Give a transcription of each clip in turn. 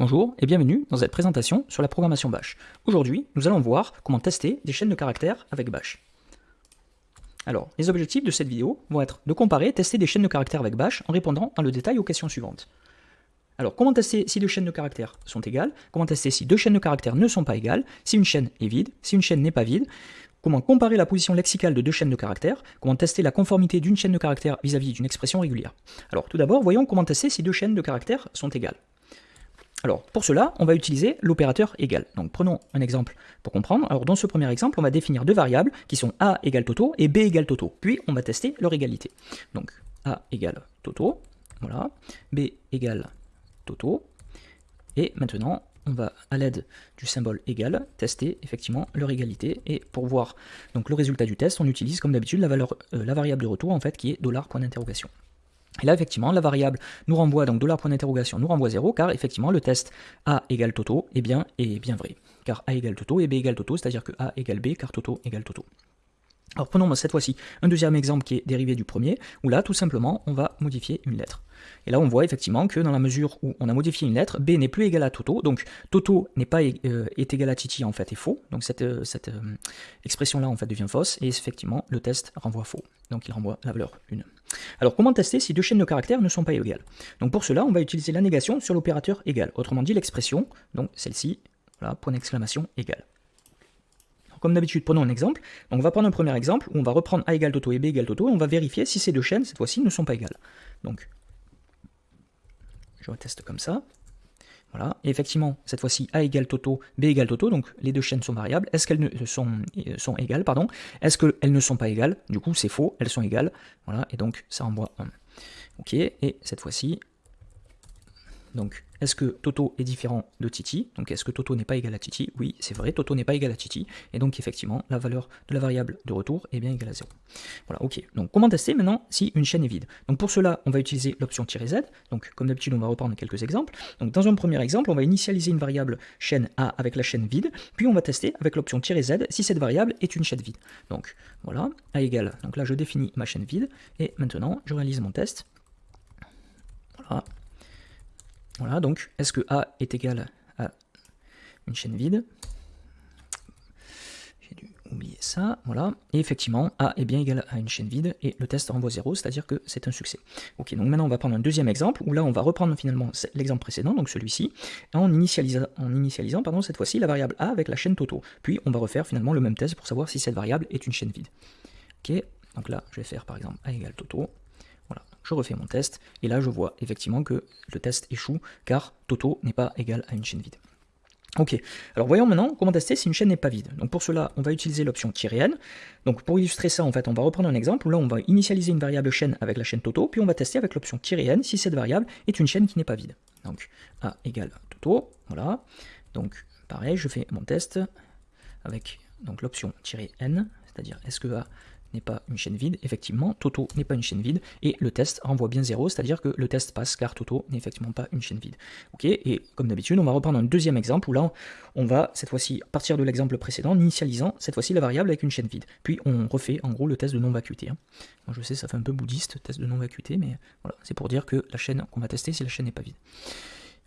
Bonjour et bienvenue dans cette présentation sur la programmation Bash. Aujourd'hui, nous allons voir comment tester des chaînes de caractères avec Bash. Alors, les objectifs de cette vidéo vont être de comparer et tester des chaînes de caractères avec Bash en répondant dans le détail aux questions suivantes. Alors, comment tester si deux chaînes de caractères sont égales? Comment tester si deux chaînes de caractères ne sont pas égales? Si une chaîne est vide Si une chaîne n'est pas vide? Comment comparer la position lexicale de deux chaînes de caractères? Comment tester la conformité d'une chaîne de caractères vis-à-vis d'une expression régulière? Alors, tout d'abord, voyons comment tester si deux chaînes de caractères sont égales. Alors, pour cela, on va utiliser l'opérateur égal. Donc, prenons un exemple pour comprendre. Alors, dans ce premier exemple, on va définir deux variables qui sont a égale toto et b égale toto. Puis, on va tester leur égalité. Donc, a égale toto, voilà, b égale toto. Et maintenant, on va, à l'aide du symbole égal, tester effectivement leur égalité. Et pour voir donc, le résultat du test, on utilise comme d'habitude la, euh, la variable de retour en fait, qui est dollar point d'interrogation. Et là, effectivement, la variable nous renvoie, donc dollar point d'interrogation nous renvoie 0, car effectivement, le test A égale Toto bien, est bien vrai. Car A égale Toto et B égale Toto, c'est-à-dire que A égale B, car Toto égale Toto. Alors prenons cette fois-ci un deuxième exemple qui est dérivé du premier, où là, tout simplement, on va modifier une lettre. Et là, on voit effectivement que dans la mesure où on a modifié une lettre, B n'est plus égal à Toto, donc Toto n'est pas euh, est égal à Titi en fait est faux, donc cette, euh, cette euh, expression-là en fait devient fausse, et effectivement, le test renvoie faux, donc il renvoie la valeur 1. Alors comment tester si deux chaînes de caractères ne sont pas égales? Donc pour cela, on va utiliser la négation sur l'opérateur égal, autrement dit l'expression, donc celle-ci, point d'exclamation égal. Comme d'habitude, prenons un exemple. Donc on va prendre un premier exemple où on va reprendre A égale Toto et B égale Toto et on va vérifier si ces deux chaînes, cette fois-ci, ne sont pas égales. Donc je comme ça. Voilà, et effectivement, cette fois-ci, A égale Toto, B égale Toto, donc les deux chaînes sont variables. Est-ce qu'elles sont, euh, sont égales, pardon? Est-ce qu'elles ne sont pas égales? Du coup, c'est faux, elles sont égales. Voilà, et donc ça envoie 1. Ok, et cette fois-ci, donc est-ce que Toto est différent de Titi? Donc est-ce que Toto n'est pas égal à Titi? Oui, c'est vrai, Toto n'est pas égal à Titi, et donc effectivement, la valeur de la variable de retour est bien égale à 0. Voilà, ok. Donc comment tester maintenant si une chaîne est vide? Donc pour cela, on va utiliser l'option "-z", donc comme d'habitude, on va reprendre quelques exemples. Donc dans un premier exemple, on va initialiser une variable chaîne A avec la chaîne vide, puis on va tester avec l'option "-z si cette variable est une chaîne vide. Donc voilà, A égale, donc là je définis ma chaîne vide, et maintenant je réalise mon test. Voilà, voilà, donc est-ce que A est égal à une chaîne vide? J'ai dû oublier ça, voilà. Et effectivement, A est bien égal à une chaîne vide et le test renvoie 0, c'est-à-dire que c'est un succès. Ok, donc maintenant on va prendre un deuxième exemple où là on va reprendre finalement l'exemple précédent, donc celui-ci, en initialisant, en initialisant pardon, cette fois-ci la variable A avec la chaîne Toto. Puis on va refaire finalement le même test pour savoir si cette variable est une chaîne vide. Ok, donc là je vais faire par exemple A égale Toto je refais mon test, et là je vois effectivement que le test échoue, car Toto n'est pas égal à une chaîne vide. Ok, alors voyons maintenant comment tester si une chaîne n'est pas vide. Donc pour cela, on va utiliser l'option "-n". Donc pour illustrer ça, en fait, on va reprendre un exemple là on va initialiser une variable chaîne avec la chaîne Toto, puis on va tester avec l'option "-n" si cette variable est une chaîne qui n'est pas vide. Donc A égale Toto, voilà. Donc pareil, je fais mon test avec l'option "-n", c'est-à-dire est-ce que A n'est pas une chaîne vide, effectivement, Toto n'est pas une chaîne vide, et le test renvoie bien 0, c'est-à-dire que le test passe car Toto n'est effectivement pas une chaîne vide. Ok, et comme d'habitude, on va reprendre un deuxième exemple où là, on va cette fois-ci partir de l'exemple précédent, initialisant cette fois-ci la variable avec une chaîne vide. Puis on refait en gros le test de non-vacuité. Hein. Je sais, ça fait un peu bouddhiste, test de non-vacuité, mais voilà, c'est pour dire que la chaîne qu'on va tester, si la chaîne n'est pas vide.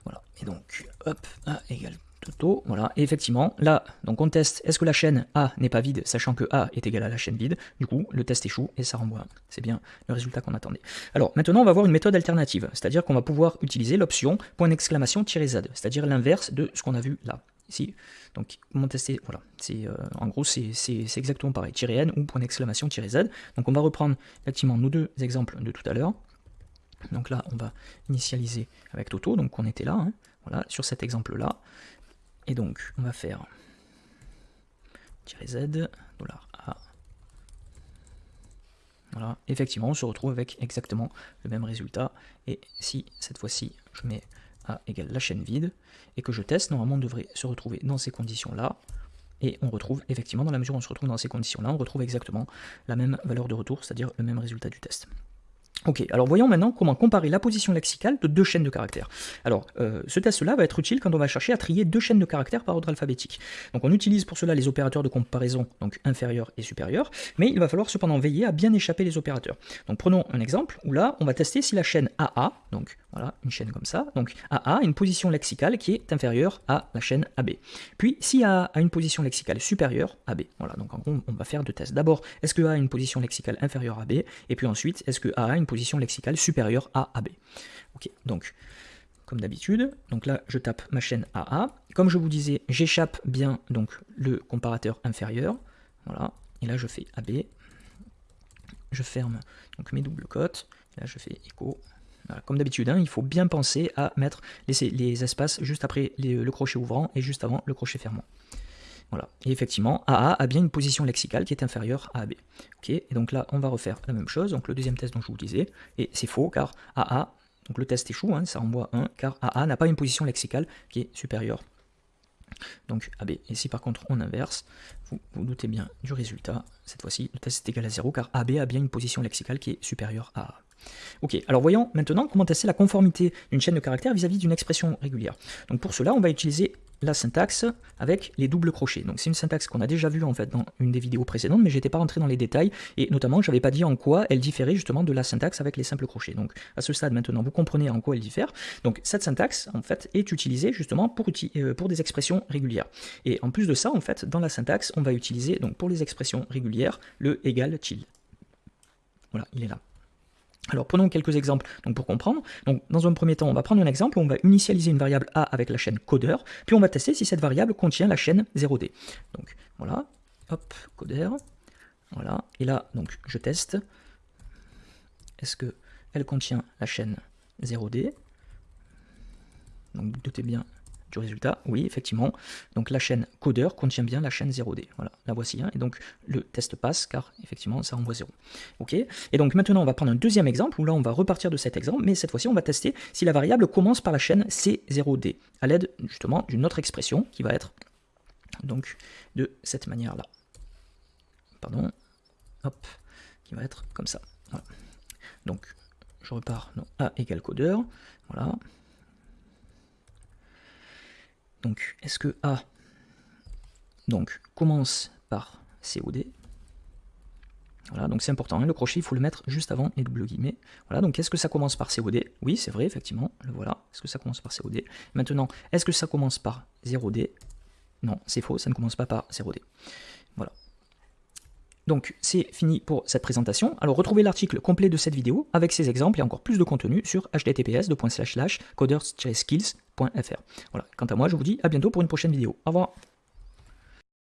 Voilà, et donc, hop, A égale Toto, voilà, et effectivement, là, donc on teste, est-ce que la chaîne A n'est pas vide, sachant que A est égal à la chaîne vide, du coup, le test échoue, et ça renvoie, c'est bien le résultat qu'on attendait. Alors, maintenant, on va voir une méthode alternative, c'est-à-dire qu'on va pouvoir utiliser l'option point d'exclamation "-z", c'est-à-dire l'inverse de ce qu'on a vu là, ici. Donc, comment tester, voilà, c'est, euh, en gros, c'est exactement pareil, "-n" ou point d'exclamation "-z", donc on va reprendre, effectivement, nos deux exemples de tout à l'heure, donc là, on va initialiser avec Toto, donc on était là, hein, voilà, sur cet exemple-là, et donc, on va faire "-z", $A. Voilà, effectivement, on se retrouve avec exactement le même résultat. Et si, cette fois-ci, je mets A égale la chaîne vide, et que je teste, normalement on devrait se retrouver dans ces conditions-là. Et on retrouve, effectivement, dans la mesure où on se retrouve dans ces conditions-là, on retrouve exactement la même valeur de retour, c'est-à-dire le même résultat du test. Ok, alors voyons maintenant comment comparer la position lexicale de deux chaînes de caractères. Alors, euh, ce test-là va être utile quand on va chercher à trier deux chaînes de caractères par ordre alphabétique. Donc on utilise pour cela les opérateurs de comparaison, donc inférieur et supérieur, mais il va falloir cependant veiller à bien échapper les opérateurs. Donc prenons un exemple où là, on va tester si la chaîne AA, donc voilà, une chaîne comme ça, donc AA a une position lexicale qui est inférieure à la chaîne AB. Puis si AA a une position lexicale supérieure à B. Voilà, donc en gros, on va faire deux tests. D'abord, est-ce que A a une position lexicale inférieure à B, et puis ensuite, est-ce que A a une lexicale supérieure à AB. Ok, donc comme d'habitude, donc là je tape ma chaîne AA. Comme je vous disais, j'échappe bien donc le comparateur inférieur. Voilà, et là je fais AB. Je ferme donc mes doubles cotes. Là je fais écho. comme d'habitude, hein, il faut bien penser à mettre les, les espaces juste après le crochet ouvrant et juste avant le crochet fermant. Voilà. Et effectivement, AA a bien une position lexicale qui est inférieure à AB. Et donc là, on va refaire la même chose, donc le deuxième test dont je vous disais, et c'est faux, car AA, donc le test échoue, hein, ça envoie 1, car AA n'a pas une position lexicale qui est supérieure. Donc AB. Et si par contre on inverse, vous vous doutez bien du résultat, cette fois-ci le test est égal à 0, car AB a bien une position lexicale qui est supérieure à A. Ok, alors voyons maintenant comment tester la conformité d'une chaîne de caractères vis-à-vis d'une expression régulière. Donc pour cela, on va utiliser la syntaxe avec les doubles crochets. Donc c'est une syntaxe qu'on a déjà vue en fait dans une des vidéos précédentes, mais j'étais pas rentré dans les détails, et notamment je n'avais pas dit en quoi elle différait justement de la syntaxe avec les simples crochets. Donc à ce stade maintenant, vous comprenez en quoi elle diffère. Donc cette syntaxe en fait est utilisée justement pour, euh, des expressions régulières. Et en plus de ça, en fait, dans la syntaxe, on va utiliser donc pour les expressions régulières le égal til. Voilà, il est là. Alors prenons quelques exemples donc, pour comprendre. Dans un premier temps, on va prendre un exemple où on va initialiser une variable a avec la chaîne codeur, puis on va tester si cette variable contient la chaîne 0D. Donc voilà, hop, codeur, voilà, et là donc je teste. Est-ce qu'elle contient la chaîne 0D Donc doutez bien du résultat, oui, effectivement. Donc la chaîne codeur contient bien la chaîne 0D. Voilà, la voici. Hein. et donc le test passe car effectivement ça renvoie 0. Ok. Et donc maintenant on va prendre un deuxième exemple où là on va repartir de cet exemple, mais cette fois-ci on va tester si la variable commence par la chaîne C0D à l'aide justement d'une autre expression qui va être donc de cette manière-là. Pardon. Hop. Qui va être comme ça. Donc je repars. Non, A égale codeur. Voilà. Donc, est-ce que A donc, commence par COD voilà, donc c'est important, hein, le crochet, il faut le mettre juste avant les double guillemets. Voilà, donc est-ce que ça commence par COD Oui, c'est vrai, effectivement, le voilà. Est-ce que ça commence par COD Maintenant, est-ce que ça commence par 0D Non, c'est faux, ça ne commence pas par 0D. Voilà. Donc c'est fini pour cette présentation. Alors retrouvez l'article complet de cette vidéo avec ses exemples et encore plus de contenu sur https coders-skills.fr. Voilà, quant à moi je vous dis à bientôt pour une prochaine vidéo. Au revoir